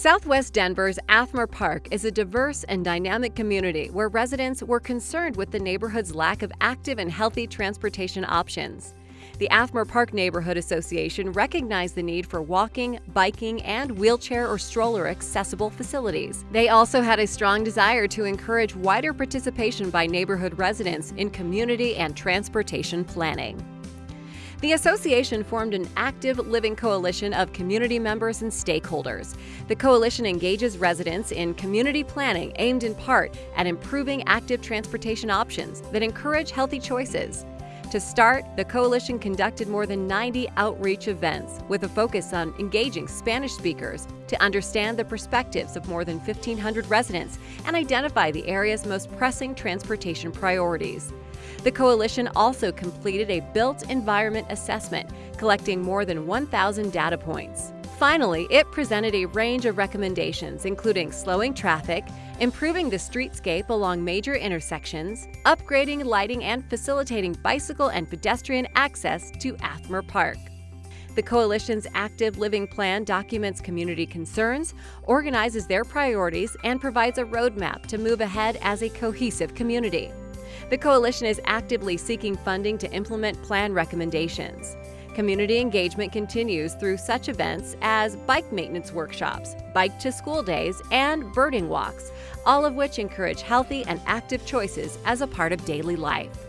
Southwest Denver's Athmar Park is a diverse and dynamic community where residents were concerned with the neighborhood's lack of active and healthy transportation options. The Athmar Park Neighborhood Association recognized the need for walking, biking, and wheelchair or stroller accessible facilities. They also had a strong desire to encourage wider participation by neighborhood residents in community and transportation planning. The association formed an active living coalition of community members and stakeholders. The coalition engages residents in community planning aimed in part at improving active transportation options that encourage healthy choices. To start, the coalition conducted more than 90 outreach events with a focus on engaging Spanish speakers to understand the perspectives of more than 1,500 residents and identify the area's most pressing transportation priorities. The coalition also completed a built environment assessment, collecting more than 1,000 data points. Finally, it presented a range of recommendations, including slowing traffic, improving the streetscape along major intersections, upgrading lighting and facilitating bicycle and pedestrian access to Athmar Park. The Coalition's Active Living Plan documents community concerns, organizes their priorities, and provides a roadmap to move ahead as a cohesive community. The Coalition is actively seeking funding to implement plan recommendations. Community engagement continues through such events as bike maintenance workshops, bike to school days, and birding walks, all of which encourage healthy and active choices as a part of daily life.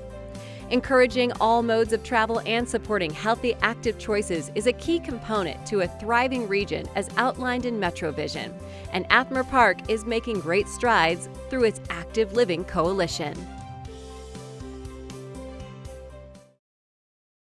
Encouraging all modes of travel and supporting healthy, active choices is a key component to a thriving region as outlined in MetroVision, and Athmar Park is making great strides through its Active Living Coalition.